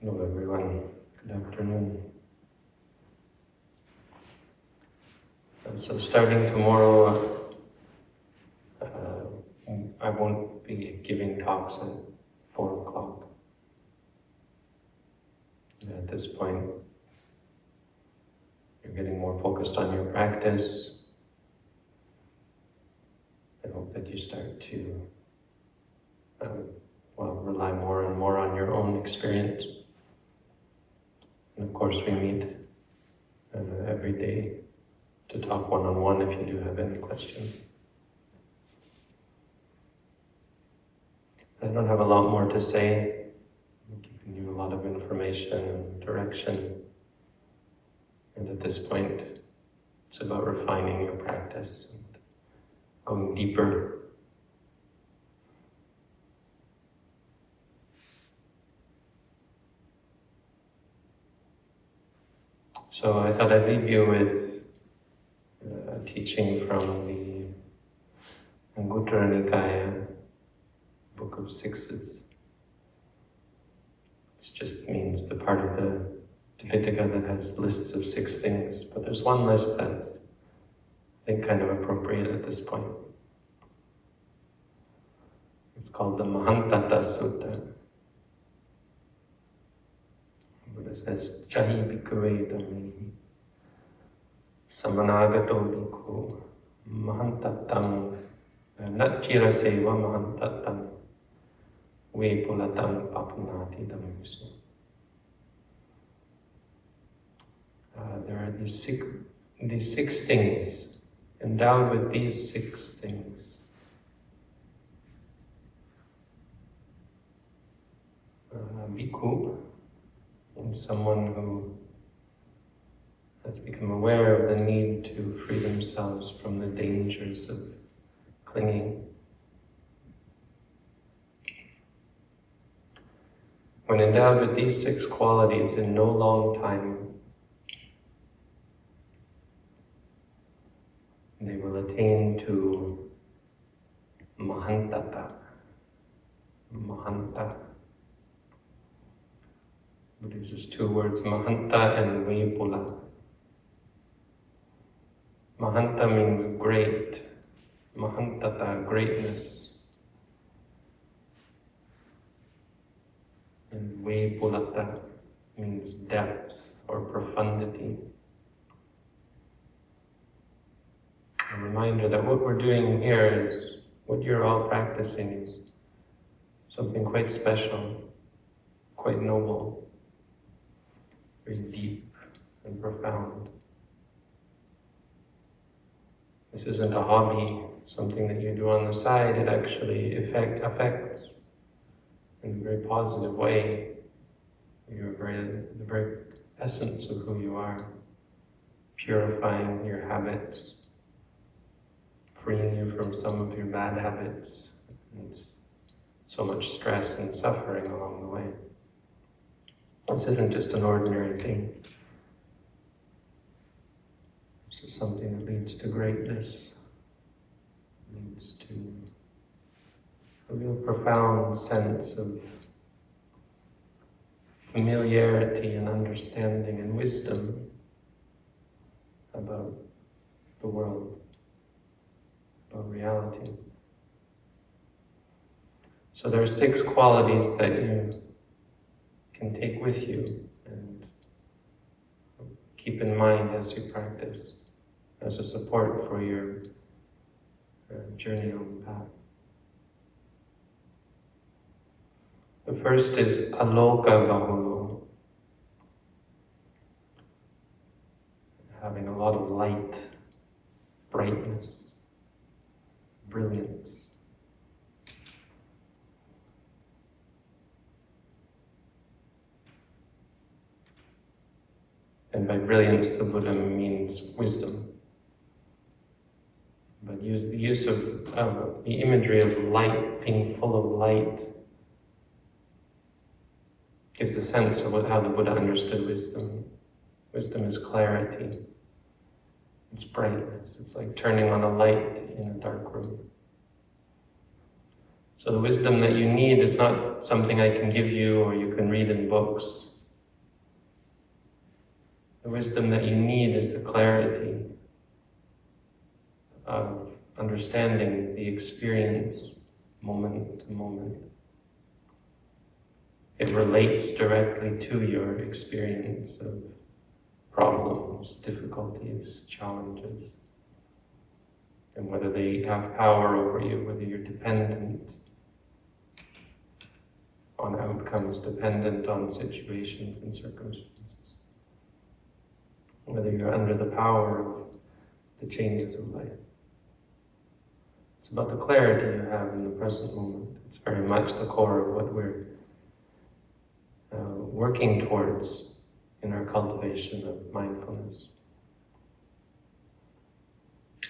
Hello everyone, good afternoon. Uh, So starting tomorrow, uh, I won't be giving talks at four o'clock. At this point, you're getting more focused on your practice. I hope that you start to, uh, well, rely more and more on your own experience. And of course, we meet uh, every day to talk one-on-one if you do have any questions. I don't have a lot more to say. I'm giving you a lot of information and direction. And at this point, it's about refining your practice and going deeper So I thought I'd leave you with uh, a teaching from the Anguttara Nikaya, Book of Sixes. It just means the part of the Tipitaka that has lists of six things, but there's one list that's, I think, kind of appropriate at this point. It's called the Mahantata Sutta. Buddha says, Chahi bhikkhave dhammehi samanagato bhikkhu mahantattam natchira seva mahantattam vepulatam papunati dhammisu. Uh, there are these six, these six things, endowed with these six things. Uh, bhikkhu and someone who has become aware of the need to free themselves from the dangers of clinging. When endowed with these six qualities in no long time, they will attain to Mahantata. Mahanta. Uses two words, Mahanta and Vipula. Mahanta means great. Mahantata, greatness. And Vipulata means depth or profundity. A reminder that what we're doing here is, what you're all practicing is something quite special, quite noble very deep and profound. This isn't a hobby, something that you do on the side, it actually effect, affects in a very positive way your very, the very essence of who you are, purifying your habits, freeing you from some of your bad habits, and so much stress and suffering along the way. This isn't just an ordinary thing. This is something that leads to greatness, leads to a real profound sense of familiarity and understanding and wisdom about the world, about reality. So there are six qualities that you can take with you and keep in mind as you practice, as a support for your uh, journey on the path. The first is aloka bahulo, having a lot of light, brightness, brilliance. And by brilliance, the Buddha means wisdom. But use, the use of the imagery of light, being full of light, gives a sense of what, how the Buddha understood wisdom. Wisdom is clarity. It's brightness. It's like turning on a light in a dark room. So the wisdom that you need is not something I can give you or you can read in books. The wisdom that you need is the clarity of understanding the experience moment to moment. It relates directly to your experience of problems, difficulties, challenges, and whether they have power over you, whether you're dependent on outcomes, dependent on situations and circumstances, whether you're under the power of the changes of life. It's about the clarity you have in the present moment. It's very much the core of what we're uh, working towards in our cultivation of mindfulness.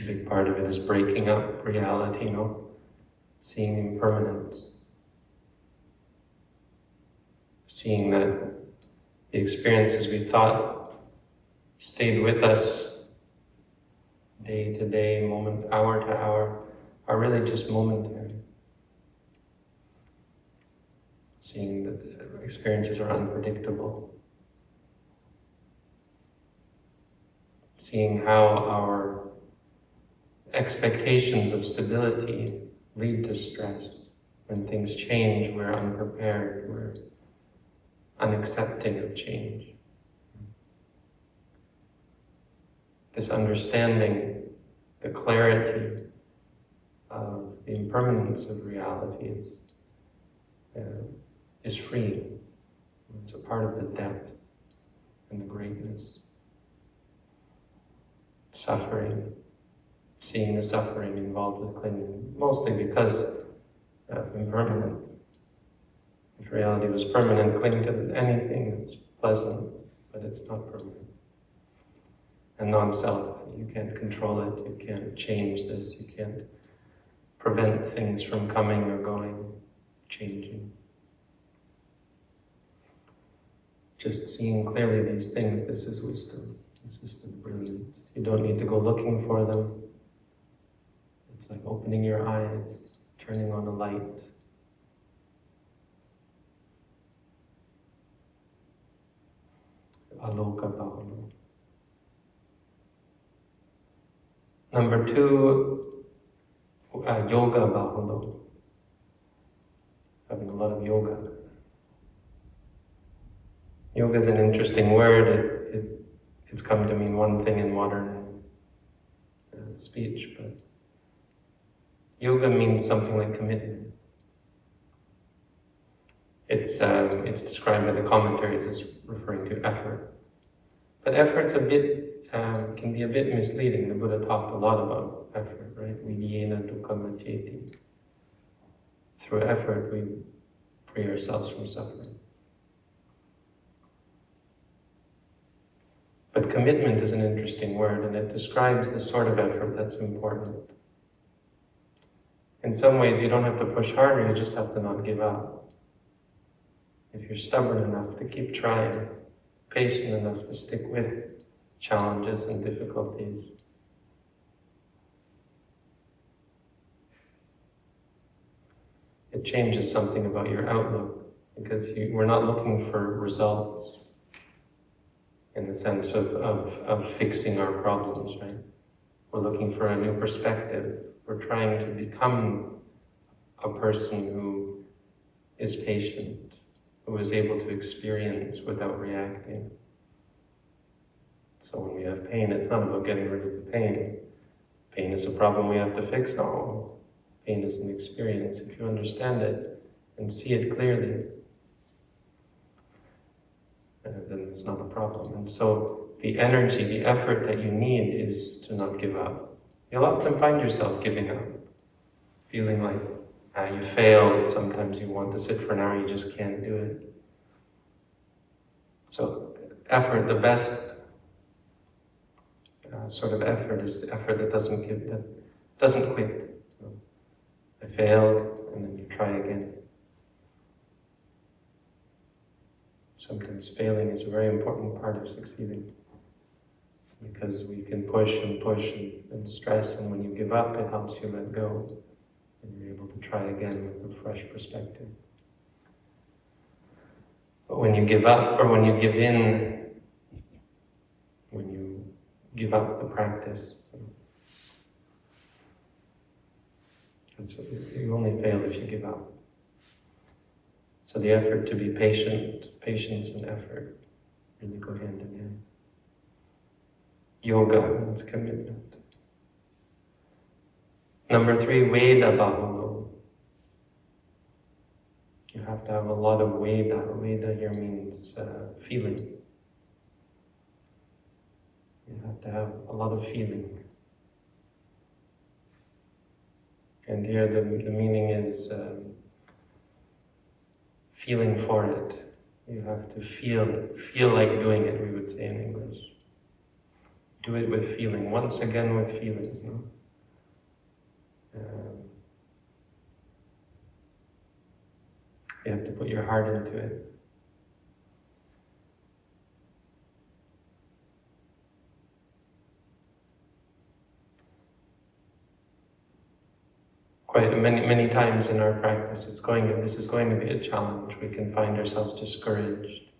A big part of it is breaking up reality, you know, seeing impermanence, seeing that the experiences we thought stayed with us day to day, moment, hour to hour, are really just momentary. Seeing that experiences are unpredictable. Seeing how our expectations of stability lead to stress. When things change, we're unprepared, we're unaccepting of change. This understanding, the clarity of the impermanence of reality is, uh, is free. It's a part of the depth and the greatness. Suffering, seeing the suffering involved with clinging, mostly because of impermanence. If reality was permanent, cling to anything that's pleasant, but it's not permanent. And non-self, you can't control it, you can't change this, you can't prevent things from coming or going, changing. Just seeing clearly these things, this is wisdom. This is the brilliance. You don't need to go looking for them. It's like opening your eyes, turning on a light. Aloka Bhavana. Number two, uh, yoga bahulo, having a lot of yoga. Yoga is an interesting word. It, it, it's come to mean one thing in modern uh, speech, but yoga means something like commitment. It's, um, it's described by the commentaries as referring to effort. But effort's a bit, um, can be a bit misleading. The Buddha talked a lot about effort, right? Viriyena dukkhamaceti. Through effort, we free ourselves from suffering. But commitment is an interesting word, and it describes the sort of effort that's important. In some ways, you don't have to push harder, you just have to not give up. If you're stubborn enough to keep trying, patient enough to stick with challenges and difficulties, it changes something about your outlook because you, we're not looking for results in the sense of, of, of fixing our problems, right? We're looking for a new perspective. We're trying to become a person who is patient, who is able to experience without reacting. So when we have pain, it's not about getting rid of the pain. Pain is a problem we have to fix. No, Pain is an experience. If you understand it and see it clearly, uh, then it's not a problem. And so the energy, the effort that you need is to not give up. You'll often find yourself giving up, feeling like uh, you failed. Sometimes you want to sit for an hour, you just can't do it. So effort, the best uh, sort of effort is the effort that doesn't give, that doesn't quit. I failed, and then you try again. Sometimes failing is a very important part of succeeding because we can push and push and, and stress, and when you give up, it helps you let go. and you're able to try again with a fresh perspective. But when you give up or when you give in, give up the practice, that's what you, you only fail if you give up. So the effort to be patient, patience and effort really go hand in hand. Yoga means commitment. Number three, Veda Bahulo. You have to have a lot of Veda. Veda here means uh, feeling. You have to have a lot of feeling. And here the, the meaning is um, feeling for it. You have to feel feel like doing it, we would say in English. Do it with feeling, once again with feeling. You know? Um, you have to put your heart into it. Quite many many times in our practice it's going to, this is going to be a challenge. We can find ourselves discouraged.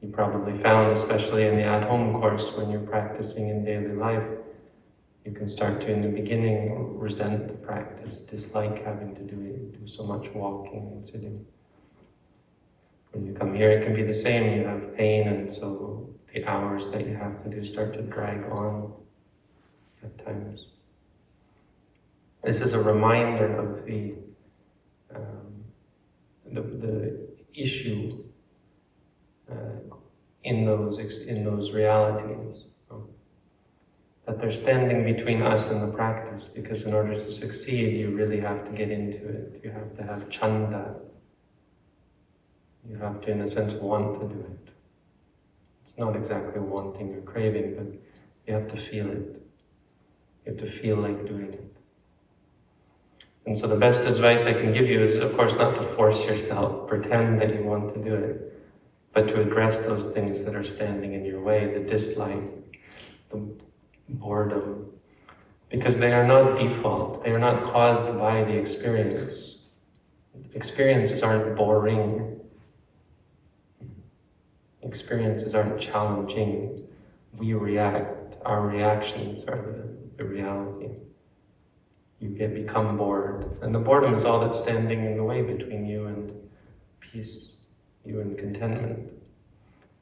You probably found especially in the at-home course when you're practicing in daily life you can start to in the beginning resent the practice dislike having to do it do so much walking and sitting. When you come here it can be the same. You have pain and so the hours that you have to do start to drag on at times this is a reminder of the, um, the, the, issue uh, in, those, in those realities. Um, that they're standing between us and the practice because in order to succeed you really have to get into it. You have to have chanda. You have to in a sense want to do it. It's not exactly wanting or craving but you have to feel it. You have to feel like doing it. And so the best advice I can give you is, of course, not to force yourself, pretend that you want to do it, but to address those things that are standing in your way, the dislike, the boredom, because they are not default, they are not caused by the experience. Experiences aren't boring. Experiences aren't challenging. We react. Our reactions are the, the reality you get become bored. And the boredom is all that's standing in the way between you and peace, you and contentment.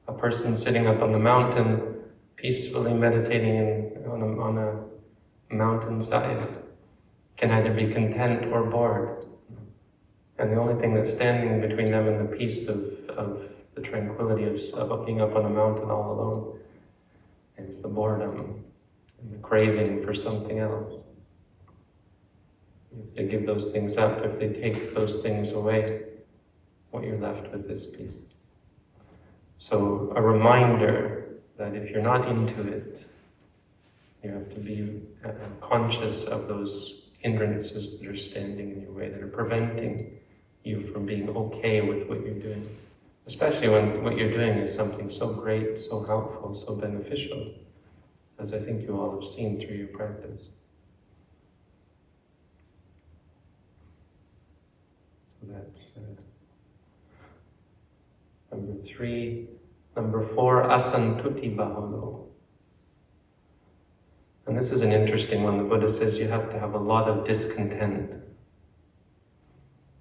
A person sitting up on the mountain, peacefully meditating in, on, a, on a mountainside, can either be content or bored. And the only thing that's standing between them and the peace of, of the tranquility of, of being up on a mountain all alone is the boredom and the craving for something else. If they give those things up, if they take those things away, what you're left with is peace. So a reminder that if you're not into it, you have to be uh, conscious of those hindrances that are standing in your way, that are preventing you from being okay with what you're doing. Especially when what you're doing is something so great, so helpful, so beneficial, as I think you all have seen through your practice. That's uh, number three. Number four, asantuti bahulo. And this is an interesting one. The Buddha says you have to have a lot of discontent,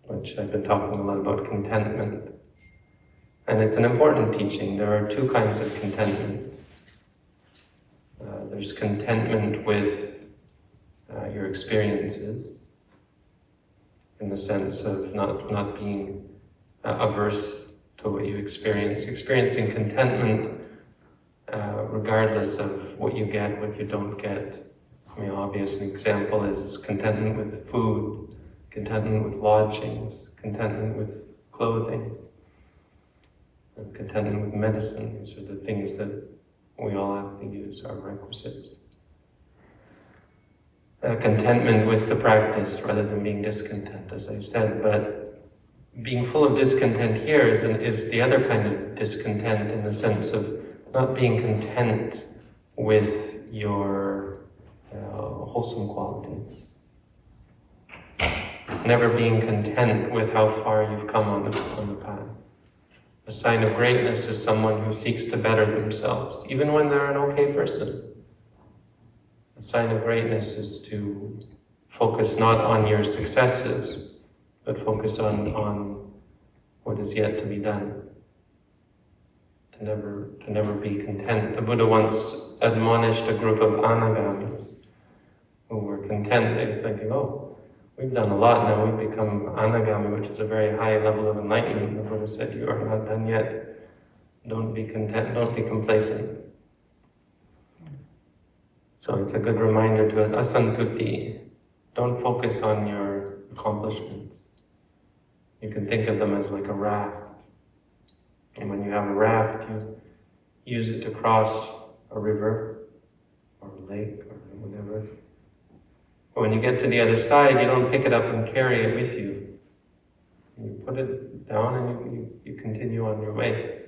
which I've been talking a lot about contentment. And it's an important teaching. There are two kinds of contentment. Uh, there's contentment with uh, your experiences, in the sense of not, not being uh, averse to what you experience, experiencing contentment uh, regardless of what you get, what you don't get. I mean, obvious example is contentment with food, contentment with lodgings, contentment with clothing, and contentment with medicine. These are the things that we all have to use, our requisites uh, contentment with the practice rather than being discontent, as I said. But being full of discontent here is, an, is the other kind of discontent in the sense of not being content with your uh, wholesome qualities. never being content with how far you've come on the, on the path. A sign of greatness is someone who seeks to better themselves, even when they're an okay person. A sign of greatness is to focus not on your successes, but focus on, on what is yet to be done. To never, to never be content. The Buddha once admonished a group of anagamis who were content. They were thinking, oh, we've done a lot now, we've become anagami, which is a very high level of enlightenment. The Buddha said, you are not done yet. Don't be content, don't be complacent. So it's a good reminder to asantuti. Don't focus on your accomplishments. You can think of them as like a raft. And when you have a raft, you use it to cross a river or a lake or whatever. But when you get to the other side, you don't pick it up and carry it with you. You put it down and you, you, you continue on your way.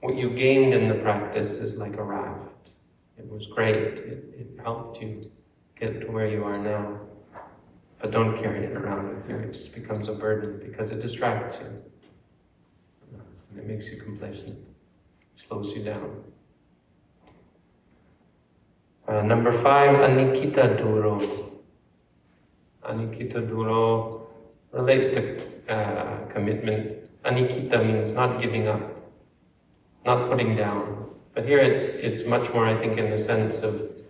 What you gained in the practice is like a raft. It was great. It, it helped you get to where you are now. But don't carry it around with you. It just becomes a burden because it distracts you. And it makes you complacent. slows you down. Uh, number five, anikita duro. Anikita duro relates to uh, commitment. Anikita means not giving up, not putting down. But here it's, it's much more, I think, in the sense of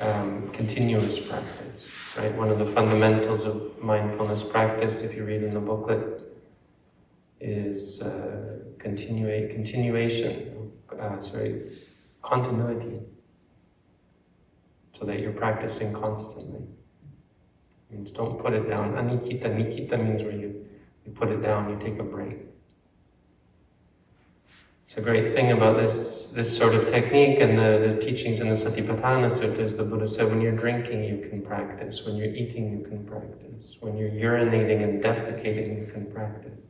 um, continuous practice, right? One of the fundamentals of mindfulness practice, if you read in the booklet, is uh, continua continuation, uh, sorry, continuity, so that you're practicing constantly. It means don't put it down. Anikita, nikita means where you, you put it down, you take a break. A great thing about this, this sort of technique and the, the teachings in the Satipatthana Suttas. The Buddha said when you're drinking, you can practice. When you're eating, you can practice. When you're urinating and defecating, you can practice.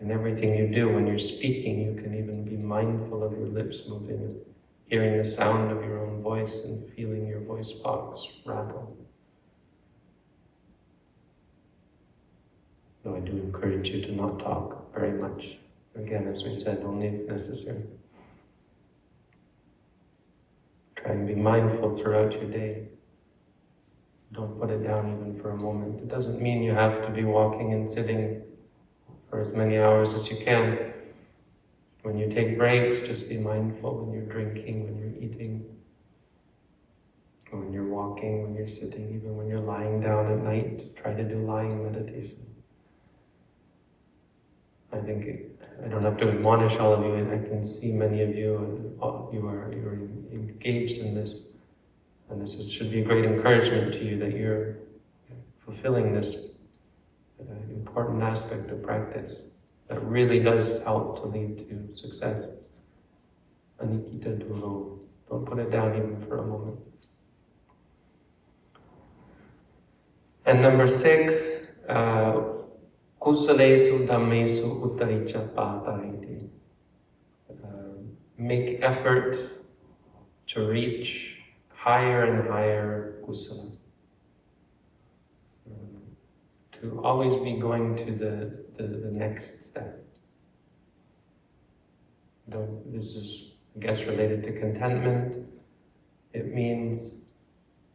In everything you do, when you're speaking, you can even be mindful of your lips moving and hearing the sound of your own voice and feeling your voice box rattle. Though I do encourage you to not talk very much. Again, as we said, only if necessary. Try and be mindful throughout your day. Don't put it down even for a moment. It doesn't mean you have to be walking and sitting for as many hours as you can. When you take breaks, just be mindful when you're drinking, when you're eating, when you're walking, when you're sitting, even when you're lying down at night, try to do lying meditation. I think I don't have to admonish all of you, and I can see many of you, and you are you are engaged in this, and this is, should be a great encouragement to you that you're fulfilling this uh, important aspect of practice that really does help to lead to success. Anikita Duro. Don't put it down even for a moment. And number six, uh, Kusalesu dhammesu uttaricha patariti. Um, make effort to reach higher and higher kusala. Um, to always be going to the, the, the next step. This is, I guess, related to contentment. It means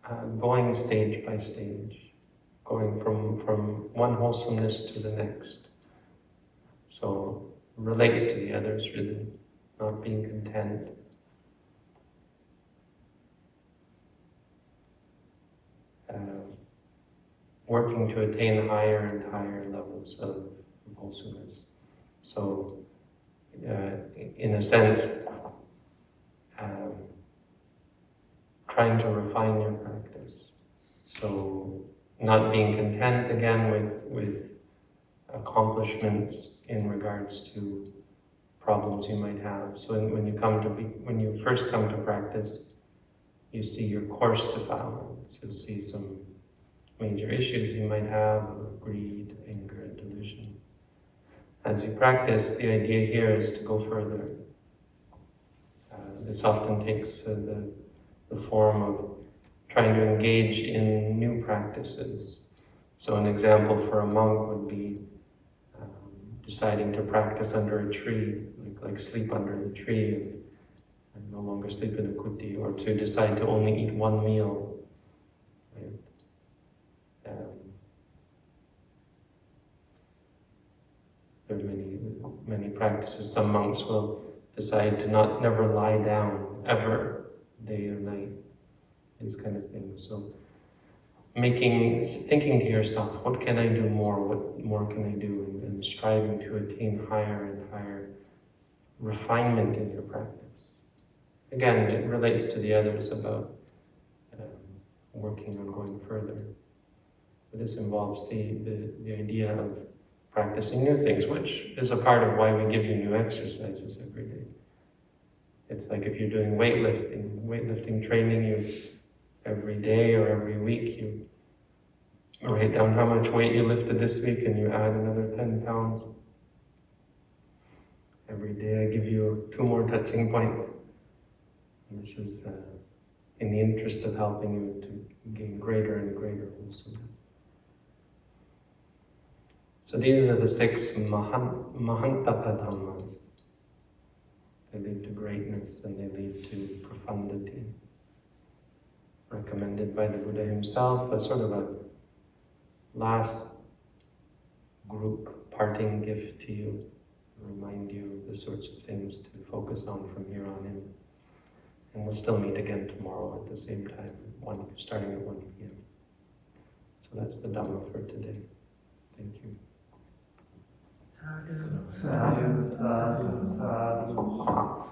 uh, going stage by stage going from, from one wholesomeness to the next. So relates to the others really, not being content. Uh, working to attain higher and higher levels of wholesomeness. So, uh, in a sense, um, trying to refine your practice. So, not being content again with, with accomplishments in regards to problems you might have. So when you come to be, when you first come to practice, you see your coarse defilements. You'll see some major issues you might have, greed, anger, and delusion. As you practice, the idea here is to go further. Uh, this often takes uh, the, the form of trying to engage in new practices, So an example for a monk would be um, deciding to practice under a tree, like, like sleep under the tree and, and no longer sleep in a kuti, or to decide to only eat one meal. Um, there are many, many practices. Some monks will decide to not never lie down ever, day or night. These kind of things. So making, thinking to yourself, what can I do more? What more can I do? And, and striving to attain higher and higher refinement in your practice. Again, it relates to the others about um, working on going further. But this involves the, the, the idea of practicing new things, which is a part of why we give you new exercises every day. It's like if you're doing weightlifting, weightlifting training, you every day or every week you write down how much weight you lifted this week and you add another 10 pounds. Every day I give you two more touching points. And this is uh, in the interest of helping you to gain greater and greater wholesomeness. So these are the six mahan, Mahantata Dhammas. They lead to greatness and they lead to profundity. Recommended by the Buddha himself as sort of a last group parting gift to you, remind you of the sorts of things to focus on from here on in. And we'll still meet again tomorrow at the same time, one, starting at 1 p.m. So that's the Dhamma for today. Thank you. Sadhu, sadhu, sadhu.